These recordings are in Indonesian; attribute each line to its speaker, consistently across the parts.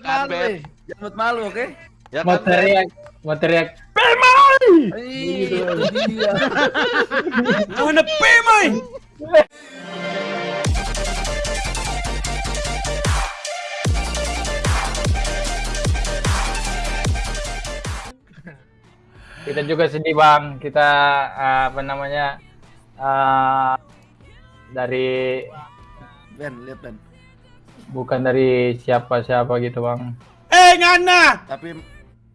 Speaker 1: Kan,
Speaker 2: eh. Jangan malu, oke?
Speaker 1: Ya
Speaker 3: Mau
Speaker 1: kan, Ben?
Speaker 3: teriak, mau teriak.
Speaker 2: Ih, itu dia.
Speaker 4: Mana pemai?
Speaker 3: Kita juga sedih bang. Kita uh, apa namanya uh, dari
Speaker 2: Ben, lihat Ben.
Speaker 3: Bukan dari siapa-siapa gitu bang.
Speaker 4: Eh ngana.
Speaker 2: Tapi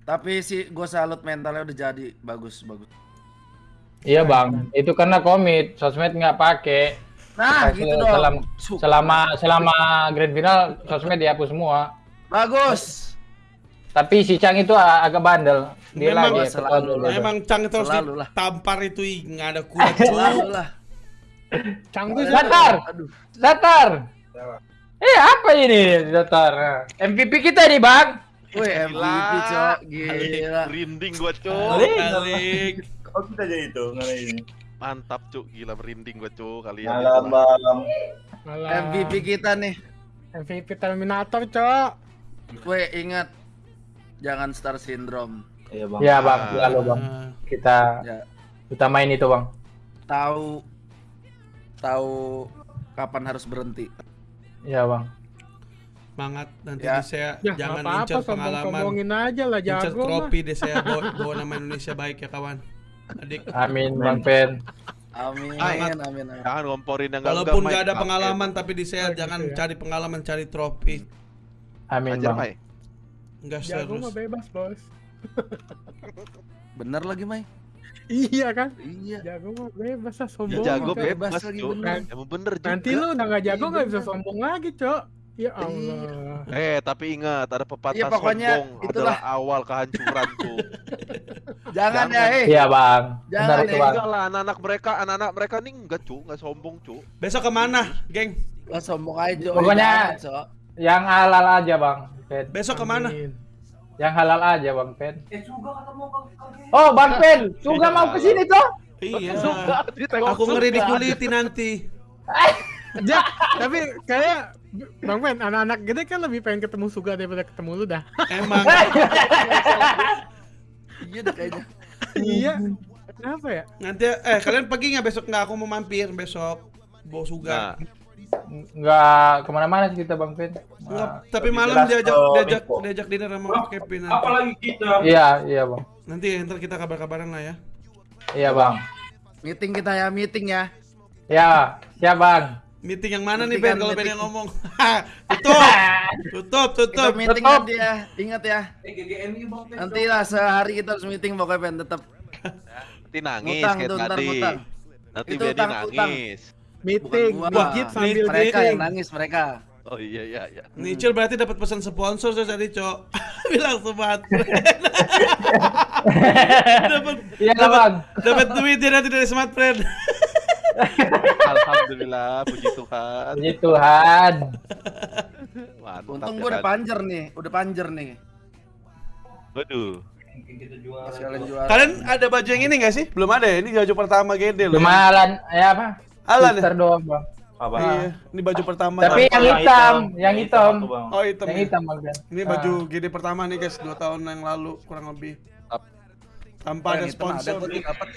Speaker 2: tapi si gue salut mentalnya udah jadi bagus bagus.
Speaker 3: Iya bang. Itu karena komit. Sosmed nggak pakai.
Speaker 2: Nah, gitu
Speaker 3: selama,
Speaker 2: dong.
Speaker 3: Selama selama grand final sosmed dihapus semua.
Speaker 2: Bagus.
Speaker 3: Tapi si Chang itu agak bandel. Dia
Speaker 4: Memang
Speaker 3: lagi
Speaker 2: selalu lah.
Speaker 3: dulu.
Speaker 4: Emang Cang itu harus
Speaker 2: Selalu lah.
Speaker 4: ditampar itu ih, nggak ada kuda cu.
Speaker 2: Selalu lah.
Speaker 5: Canggu
Speaker 3: Datar,
Speaker 2: Aduh.
Speaker 3: datar. Eh apa ini datar? MVP kita nih bang.
Speaker 2: Wih, MVP, Cok. Gila.
Speaker 1: Merinding gua, Cuk.
Speaker 4: Balik.
Speaker 6: Oh kita jadi itu ngana ini.
Speaker 1: Mantap, Cuk. Gila merinding gua, Cuk. Kalian
Speaker 6: Malam
Speaker 1: itu.
Speaker 6: bang.
Speaker 2: MVP kita nih.
Speaker 5: MVP Terminator, Cok.
Speaker 2: Weh, ingat. Jangan star syndrome.
Speaker 6: Iya bang.
Speaker 3: Ya bang, selalu bang.
Speaker 4: Ah,
Speaker 3: Kita
Speaker 2: Ya,
Speaker 3: utamain itu bang.
Speaker 2: tahu tahu kapan harus berhenti.
Speaker 3: Iya bang.
Speaker 4: Semangat nanti
Speaker 2: Ya.
Speaker 4: di saya
Speaker 5: Ya,
Speaker 4: jangan
Speaker 5: apa-apa,
Speaker 4: incer pengalaman.
Speaker 5: sombong-sombongin aja lah,
Speaker 4: Incer
Speaker 5: jago mah.
Speaker 4: trofi deh saya bawa, bawa nama Indonesia baik ya kawan. Adik.
Speaker 3: Amin bang Pen.
Speaker 2: Amin,
Speaker 4: Semangat.
Speaker 2: amin, amin.
Speaker 1: Jangan ngomporin yang enggak
Speaker 4: Walaupun nggak ada pengalaman tapi di saya
Speaker 5: Oh,
Speaker 4: jangan
Speaker 5: gitu ya.
Speaker 4: cari pengalaman cari trofi.
Speaker 3: Amin
Speaker 1: Ajar,
Speaker 3: bang.
Speaker 1: Mai.
Speaker 4: Enggak
Speaker 5: Jago
Speaker 4: serius.
Speaker 5: mah bebas, Bos.
Speaker 2: Bener lagi, Mai?
Speaker 5: Iya kan?
Speaker 2: Iya.
Speaker 5: Jago mah bebas lah,
Speaker 1: Ya
Speaker 5: sombong.
Speaker 1: jago
Speaker 5: mah, Cok.
Speaker 2: bebas
Speaker 1: bebas,
Speaker 2: lagi,
Speaker 1: Cuk.
Speaker 2: bener.
Speaker 1: Emang bener juga.
Speaker 5: Nanti lu udah nggak jago
Speaker 2: Iya,
Speaker 5: nggak bisa sombong lagi, Cok. Ya Allah.
Speaker 1: Eh, tapi ingat ada pepatah
Speaker 2: Iya, pokoknya
Speaker 1: sombong
Speaker 2: itulah.
Speaker 1: adalah awal kehancuran, Cuk.
Speaker 2: Jangan ya,
Speaker 1: Jangan.
Speaker 2: eh.
Speaker 3: Iya bang.
Speaker 2: Jangan
Speaker 3: Benar
Speaker 2: ya.
Speaker 3: itu bang.
Speaker 1: Enggak lah, anak-anak mereka, anak-anak mereka nih enggak, Cuk. Enggak sombong, Cuk.
Speaker 4: Besok ke mana, geng?
Speaker 2: Lah sombong aja, Cok.
Speaker 3: Pokoknya-
Speaker 2: Jangan.
Speaker 3: Yang halal aja bang.
Speaker 4: Besok ke mana?
Speaker 5: Amin.
Speaker 3: Yang halal aja bang Pen. Oh bang Pen, juga mau ke sini tuh?
Speaker 4: Iya.
Speaker 1: Ditengok
Speaker 4: Aku ngeri dikuliti nanti.
Speaker 5: Ja, tapi kayak Bang Ben, anak-anak gede kan lebih pengen ketemu Suga daripada ketemu lu dah.
Speaker 4: Emang
Speaker 2: Iya dah kayaknya.
Speaker 5: iya. Kenapa ya?
Speaker 4: nanti eh kalian pergi nggak besok nggak aku mau mampir besok bawa suga.
Speaker 1: Nah,
Speaker 3: Nggak ke mana-mana sih kita bang Pen.
Speaker 4: Nggak,
Speaker 3: Nah,
Speaker 4: tapi malam diajak diajak
Speaker 6: Beko.
Speaker 4: diajak dinner sama Kevin nanti.
Speaker 6: Apalagi kita.
Speaker 3: Iya iya bang.
Speaker 4: Nanti ntar kita kabar-kabaran lah ya.
Speaker 3: Iya bang.
Speaker 2: Meeting kita ya, meeting ya.
Speaker 3: Ya siap bang.
Speaker 4: Meeting yang mana nih
Speaker 2: Meeting
Speaker 4: Ben
Speaker 2: kan,
Speaker 4: kalau Ben
Speaker 2: meeting.
Speaker 4: yang ngomong? tutup. Tutup,
Speaker 2: Kita
Speaker 4: tutup.
Speaker 2: meeting
Speaker 3: Tetap.
Speaker 2: nanti ya. Ingat ya. Nanti lah sehari kita harus meeting pokoknya Ben tetap.
Speaker 1: nanti nangis
Speaker 2: Ngutang
Speaker 1: kayak tadi. Nanti
Speaker 2: Itu
Speaker 1: Benny
Speaker 2: utang, utang.
Speaker 5: Meeting,
Speaker 4: Wah,
Speaker 5: sambil
Speaker 4: meeting.
Speaker 2: Mereka
Speaker 5: meeting.
Speaker 2: yang nangis mereka.
Speaker 1: Oh iya iya iya.
Speaker 4: Nicil berarti dapat pesan sponsor terus tadi, Cok. Bilang sebat. dapat
Speaker 3: Iya bang.
Speaker 4: dapat duit dia nanti dari Smart Friend.
Speaker 1: Alhamdulillah, puji Tuhan.
Speaker 3: Puji Tuhan.
Speaker 1: Mantap.
Speaker 2: Untung
Speaker 1: ya
Speaker 2: gua udah panjer nih, udah panjer nih.
Speaker 1: Waduh.
Speaker 4: Kalian ada baju yang ini gak sih? Belum ada ya? Ini baju pertama gede loh.
Speaker 3: Cuma Alan, ya apa?
Speaker 4: Alan ya?
Speaker 3: Sister doang bang.
Speaker 6: Apa?
Speaker 4: Iya, ini baju pertama.
Speaker 3: Tapi yang hitam, yang hitam.
Speaker 6: aku, Bang.
Speaker 4: Oh, hitam.
Speaker 3: Yang
Speaker 4: ya?
Speaker 3: hitam bang.
Speaker 4: Ini baju GD pertama nih guys, 2 tahun yang lalu kurang lebih. Tanpa ada
Speaker 2: Yang hitam ada
Speaker 4: sponsor.
Speaker 2: dapat.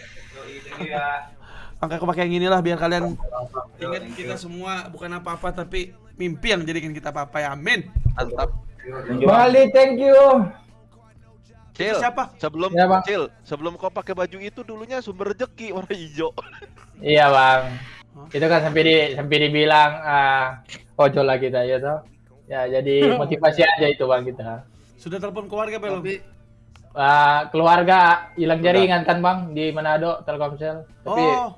Speaker 4: Makanya aku pakai yang inilah biar kalian ingat kita semua bukan apa-apa tapi mimpi yang jadikan kita apa-apa ya. Amin.
Speaker 1: Mantap.
Speaker 3: Bang Ali, thank you.
Speaker 1: Cil,
Speaker 4: siapa?
Speaker 1: sebelum
Speaker 3: Ya, Bang.
Speaker 1: Cil, sebelum kau pakai baju itu dulunya sumber rezeki warna hijau.
Speaker 3: Iya bang. Itu kan sampai di sampai dibilang ah ojol lah kita ya toh. Ya jadi motivasi aja itu bang kita.
Speaker 4: Sudah telepon keluarga belum?
Speaker 2: Tapi
Speaker 3: Ah, keluarga hilang jaringan kan bang di Manado Telkomsel. Tapi
Speaker 4: oh,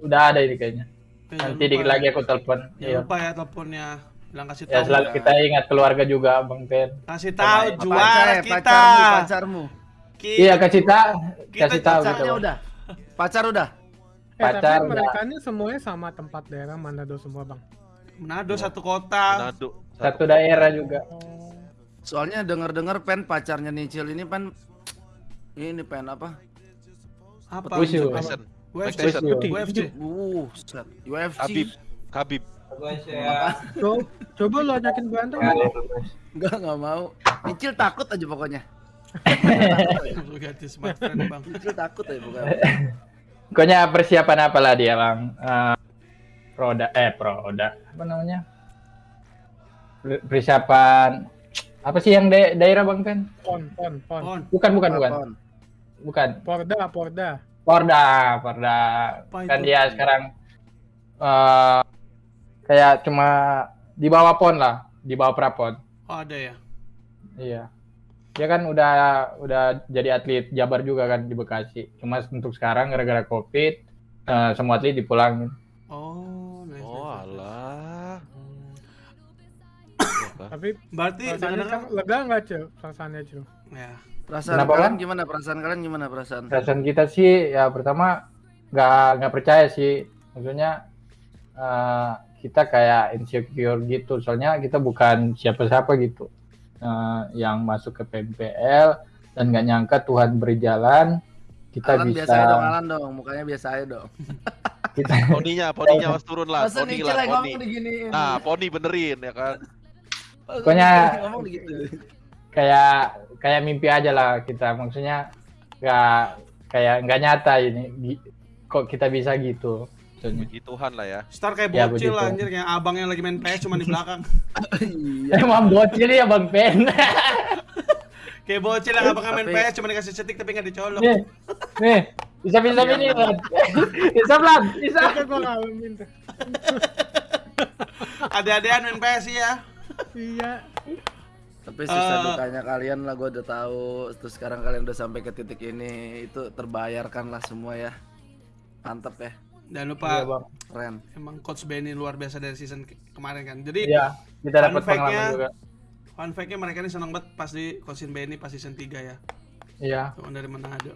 Speaker 3: udah ada ini kayaknya.
Speaker 4: jangan
Speaker 3: Nanti dikit
Speaker 4: lupa
Speaker 3: lagi
Speaker 4: ya.
Speaker 3: aku telepon. Iya.
Speaker 4: lupa ya teleponnya. Bilang kasih
Speaker 3: Ya
Speaker 4: tahu.
Speaker 3: selalu kita ingat keluarga juga bang Pen.
Speaker 4: Kasih tahu
Speaker 2: pacar,
Speaker 4: juara kita.
Speaker 2: pacarmu, pacarmu.
Speaker 3: Iya kasih tahu,
Speaker 4: Kita
Speaker 3: kasih tahu gitu.
Speaker 2: Udah. Pacar udah.
Speaker 5: Eh,
Speaker 3: Pacar
Speaker 5: tapi mereka ini semuanya sama tempat daerah Manado semua, Bang.
Speaker 4: Manado satu kota.
Speaker 1: Manado.
Speaker 3: Satu daerah juga.
Speaker 2: Soalnya denger-dengar pen pacarnya Nicil ini pen ini pen apa?
Speaker 4: Apa? UFC. UFC.
Speaker 2: Uh, set. UFC.
Speaker 1: Habib. Habib.
Speaker 5: Co- coba lo ajakin berantem.
Speaker 2: Enggak, enggak mau. Nicil takut aja pokoknya.
Speaker 4: Ganti smartphone bang.
Speaker 2: Nicil takut aja pokoknya.
Speaker 3: Pokoknya persiapan apa lah dia bang? Eh, proda, eh proda, apa namanya? Per- Persiapan apa sih yang da- daerah bang Pen?
Speaker 5: Pon, pon, pon.
Speaker 4: On.
Speaker 3: Bukan bukan bukan
Speaker 2: Pon.
Speaker 3: bukan.
Speaker 5: Porda, porda.
Speaker 3: Porda, Porda.
Speaker 4: Apa
Speaker 3: Kan dia sekarang eh kayak cuma di bawah pon lah, di bawah prapon.
Speaker 4: Oh, ada ya.
Speaker 3: Iya. Dia kan udah udah jadi atlet Jabar juga kan di Bekasi. Cuma untuk sekarang gara-gara Covid eh, semua atlet dipulangin.
Speaker 4: Oh, nice.
Speaker 1: Oh alah.
Speaker 4: Hmm.
Speaker 1: Iya.
Speaker 5: Tapi
Speaker 4: Berarti
Speaker 5: kan lega nggak cil? Perasaannya cil.
Speaker 4: ya.
Speaker 2: Perasaan
Speaker 3: Kenapa,
Speaker 2: kalian
Speaker 3: Bang?
Speaker 2: gimana? Perasaan kalian gimana perasaan?
Speaker 3: Perasaan kita sih ya pertama nggak nggak percaya sih. Maksudnya eh, kita kayak insecure gitu. Soalnya kita bukan siapa-siapa gitu. Eh, yang masuk ke PMPL dan nggak nyangka Tuhan berjalan kita
Speaker 2: Alan
Speaker 3: bisa
Speaker 2: biasa aja dong, Alan dong. Mukanya biasa aja dong.
Speaker 3: kita
Speaker 1: Poninya, poninya mas turun lah,
Speaker 2: Masa
Speaker 1: poni lah, poni. Nah, poni benerin ya kan.
Speaker 3: Pokoknya-
Speaker 2: gitu.
Speaker 3: kayak kayak mimpi aja lah kita maksudnya nggak kayak nggak nyata ini kok kita bisa gitu.
Speaker 1: Puji Tuhan lah ya.
Speaker 4: Star kayak
Speaker 3: Ya,
Speaker 4: bocil
Speaker 3: begitu.
Speaker 4: anjir kayak abang yang lagi main PS cuma di belakang.
Speaker 2: Iya.
Speaker 3: emang bocil ya bang Pen
Speaker 4: kayak bocil yang abang main PS cuma dikasih setik tapi nggak dicolok.
Speaker 3: nih nih bisa bisa
Speaker 2: Iya,
Speaker 3: ini bisa pelan bisa
Speaker 5: Itu gua ngalamin tuh.
Speaker 4: Ada-adaan main PS ya.
Speaker 5: Iya.
Speaker 2: Tapi susah
Speaker 4: Eh.
Speaker 2: dukanya kalian lah gue udah tahu. Terus sekarang kalian udah sampai ke titik ini, itu terbayarkan lah semua ya. Mantep ya,
Speaker 4: Jangan lupa
Speaker 3: Iya, bang
Speaker 2: keren.
Speaker 4: emang coach Benny luar biasa dari season ke- kemarin kan. Jadi
Speaker 3: iya kita dapat
Speaker 4: Fun fact-nya-
Speaker 3: pengalaman juga
Speaker 4: fun fact-nya mereka ini senang banget pas di coachin Benny pas season 3 ya.
Speaker 3: iya
Speaker 4: Teman dari Manado.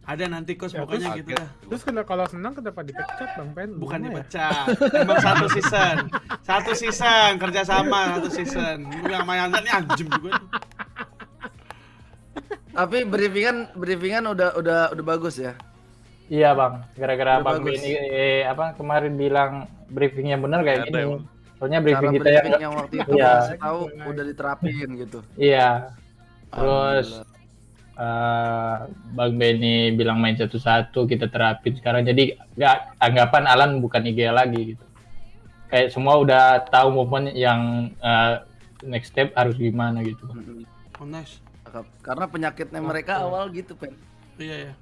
Speaker 4: Ada nanti coach
Speaker 5: Ya,
Speaker 4: pokoknya
Speaker 1: terus
Speaker 4: gitu dah.
Speaker 5: Terus kena kalau senang kenapa dipecat Bang Pen?
Speaker 4: Bukan
Speaker 5: ya?
Speaker 4: dipecat. Emang satu season. Satu season kerja sama satu season. Gue yang main nih anjim juga. nih.
Speaker 2: Tapi briefingan briefingan udah udah udah bagus ya.
Speaker 3: Iya bang gara-gara bang
Speaker 2: bagus.
Speaker 3: Benny eh, apa kemarin bilang briefingnya benar kayak gini
Speaker 1: emang.
Speaker 3: soalnya
Speaker 2: Cara
Speaker 3: briefing kita
Speaker 2: briefing
Speaker 3: yang
Speaker 2: yang waktu itu
Speaker 3: Iya.
Speaker 2: tahu udah diterapin gitu.
Speaker 3: iya terus eh Bang Benny bilang main satu-satu kita terapin sekarang jadi nggak anggapan Alan bukan IG lagi gitu kayak semua udah tahu movement yang eh, next step harus gimana gitu.
Speaker 4: Oh nice.
Speaker 2: Karena penyakitnya mereka awal gitu, Pen.
Speaker 4: Iya ya.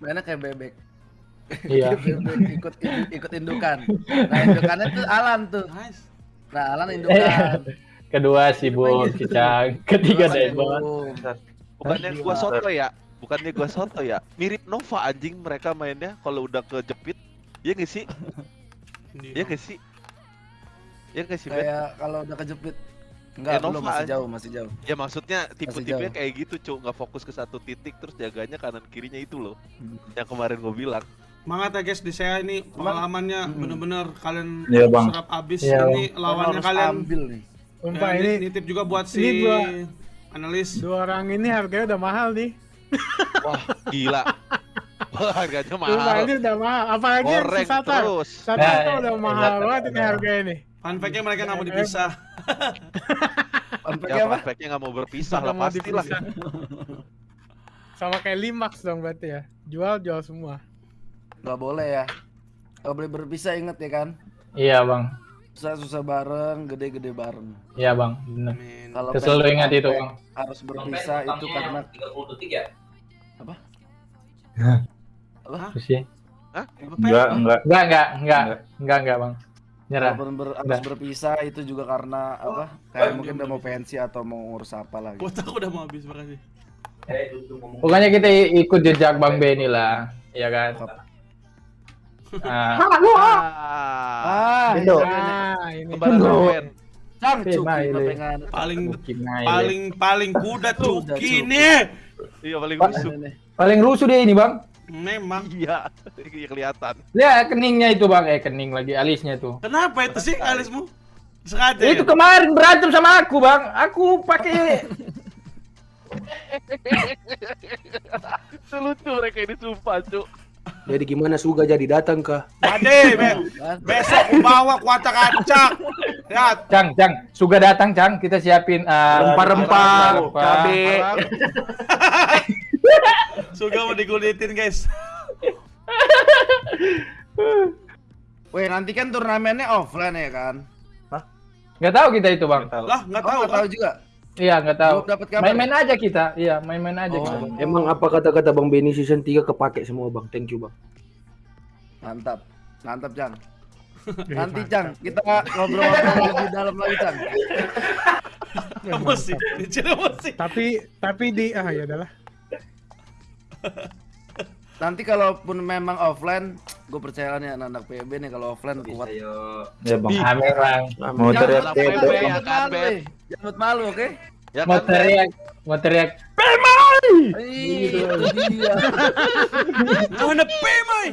Speaker 2: Mainnya kayak bebek.
Speaker 3: iya
Speaker 2: bebek ikut ikut indukan. Nah, indukannya tuh Alan tuh.
Speaker 4: Nice.
Speaker 2: Nah, Alan indukan.
Speaker 3: kedua sibuk Cicang ketiga
Speaker 2: Boom.
Speaker 1: Bukannya gua soto ya? Bukannya gua soto ya? Mirip Nova anjing mereka mainnya kalau udah kejepit. Iya nggak sih? Iya nggak sih? Iya nggak sih?
Speaker 2: Kayak kalau udah kejepit Enggak,
Speaker 1: Kayak
Speaker 2: belum masih jauh, masih jauh.
Speaker 1: Ya maksudnya tipe-tipe kayak gitu, Cuk. Nggak fokus ke satu titik terus jaganya kanan kirinya itu loh.
Speaker 2: Hmm.
Speaker 1: Yang kemarin gua bilang.
Speaker 4: Semangat ya guys di saya ini pengalamannya
Speaker 2: Hmm.
Speaker 4: bener-bener kalian
Speaker 6: Iya, Bang.
Speaker 4: serap abis
Speaker 3: Iya,
Speaker 4: ini lawannya
Speaker 2: Harus
Speaker 4: kalian
Speaker 2: ambil nih.
Speaker 5: Sumpah
Speaker 4: Ya,
Speaker 5: ini
Speaker 4: nitip juga buat si
Speaker 5: ini dua-
Speaker 4: analis
Speaker 5: dua orang ini harganya udah mahal nih.
Speaker 1: Wah, gila. Wah, harganya
Speaker 5: Sumpah
Speaker 1: mahal.
Speaker 5: ini udah mahal. Apalagi yang
Speaker 1: Goreng
Speaker 5: si Satar.
Speaker 1: terus.
Speaker 5: Satar
Speaker 3: Nah,
Speaker 5: udah
Speaker 3: iya,
Speaker 5: mahal
Speaker 3: iya,
Speaker 5: banget ini
Speaker 3: iya.
Speaker 5: harganya nih.
Speaker 4: fun fact-nya mereka nggak mau dipisah
Speaker 1: Ya,
Speaker 2: apa?
Speaker 1: prospeknya nggak mau berpisah lah pastilah.
Speaker 5: dipisah. Sama kayak Limax dong berarti ya. Jual jual semua.
Speaker 2: Enggak boleh ya. Enggak boleh berpisah inget ya kan?
Speaker 3: iya bang
Speaker 2: Susah-susah bareng, gede-gede bareng.
Speaker 3: iya bang.
Speaker 2: Kalau
Speaker 3: selalu ingat itu bang
Speaker 2: harus berpisah itu karena
Speaker 3: terus sih
Speaker 4: Apa, Pe?
Speaker 6: Enggak, enggak.
Speaker 3: enggak enggak enggak enggak enggak bang nyerah
Speaker 2: Walaupun ber- harus
Speaker 3: Udah.
Speaker 2: berpisah itu juga karena apa? Kayak mungkin udah mau pensi atau mau ngurus apa lagi.
Speaker 4: Kuota aku udah mau habis makasih
Speaker 3: Pokoknya kita ikut jejak Bang Benny lah, ya kan? Ah,
Speaker 1: Ah,
Speaker 2: Ah,
Speaker 3: Itu.
Speaker 5: Nah, ini.
Speaker 1: kembaran
Speaker 3: Tunggu.
Speaker 1: Ben.
Speaker 2: Cang cuki
Speaker 4: paling paling paling kuda cuki
Speaker 2: Cuk.
Speaker 4: nih
Speaker 1: Iya paling busuk.
Speaker 3: paling rusuh dia ini bang.
Speaker 4: Memang
Speaker 1: Iya, iya kelihatan.
Speaker 3: Lihat keningnya itu bang, eh kening lagi alisnya tuh.
Speaker 4: kenapa itu sih alismu sengaja
Speaker 3: Itu
Speaker 4: ya?
Speaker 3: kemarin berantem sama aku bang, aku pakai
Speaker 1: Lucu mereka ini sumpah, Cuk.
Speaker 7: Jadi gimana Suga jadi datang kah?
Speaker 4: Ade, be besok bawa kuacak-acak. Lihat,
Speaker 3: Cang, Cang, Suga datang, Cang. Kita siapin eh,
Speaker 7: Rempah-rempah,
Speaker 3: rempah-rempah.
Speaker 7: cabe.
Speaker 4: Suga mau dikulitin, guys.
Speaker 2: Weh, nanti kan turnamennya offline ya kan?
Speaker 3: Nggak tahu kita itu, Bang.
Speaker 4: Lah, nggak
Speaker 2: Oh,
Speaker 4: tahu
Speaker 2: tahu
Speaker 4: kan?
Speaker 2: juga.
Speaker 3: Iya, nggak tahu. Main-main aja kita. Iya, main-main aja
Speaker 2: Oh.
Speaker 3: kita.
Speaker 7: Emang apa kata-kata Bang Benny season 3 kepake semua Bang? Thank you Bang.
Speaker 2: Mantap. Mantap, Cang. Nanti. Cang, kita ngobrol-ngobrol lebih dalam lagi, Cang.
Speaker 4: Emosi, dicil emosi.
Speaker 5: Tapi tapi di ah ya adalah.
Speaker 2: Nanti kalaupun memang offline, gue percaya nih anak-anak PB nih kalau offline kuat.
Speaker 3: Ya, Bang Amir, Bang.
Speaker 7: Mau teriak
Speaker 1: PB ya kan.
Speaker 2: Jangan malu, oke?
Speaker 1: Ya
Speaker 3: Mau teriak, mau teriak.
Speaker 2: Itu dia.
Speaker 4: Mana Pemai?